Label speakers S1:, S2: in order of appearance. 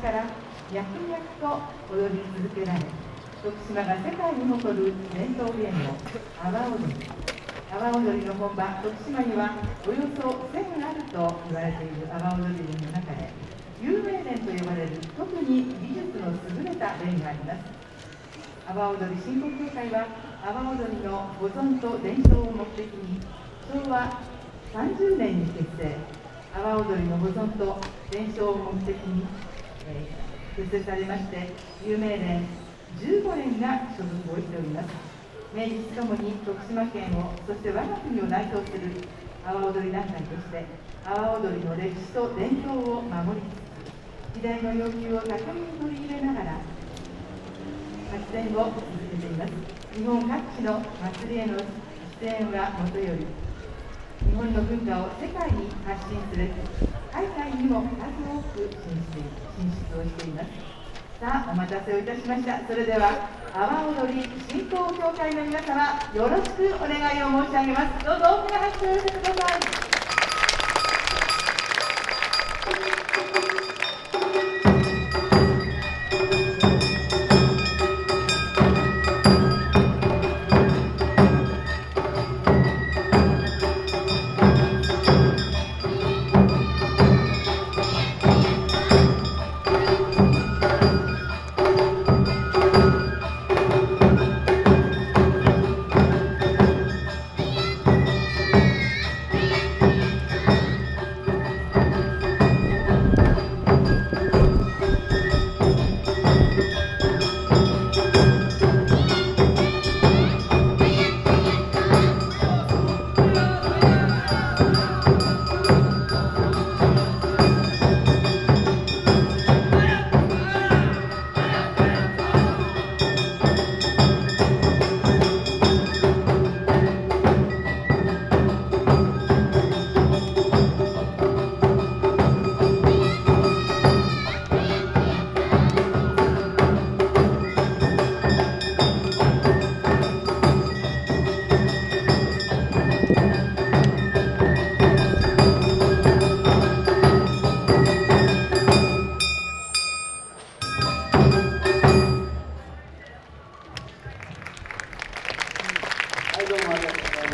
S1: から脈々と踊り続けられ徳島が世界に誇る伝統芸能阿波踊り阿波踊りの本場徳島にはおよそ1000あると言われている阿波踊りの中で有名連と呼ばれる特に技術の優れた連があります阿波踊り振興協会は阿波踊りの保存と伝承を目的に昭和30年に結成阿波踊りの保存と伝承を目的に、結成されまして有名連15年が所属をしております明治ともに徳島県をそして我が国を代表する阿波踊り団体として阿波踊りの歴史と伝統を守りつつ時代の要求を巧みに取り入れながら発展を続けています日本各地の祭りへの出演はもとより日本の文化を世界に発信する海外にも数多く進出をしていますさあお待たせをいたしました。それでは阿波踊り振興協会の皆様よろしくお願いを申し上げます。どうぞ大きな拍手を寄せください。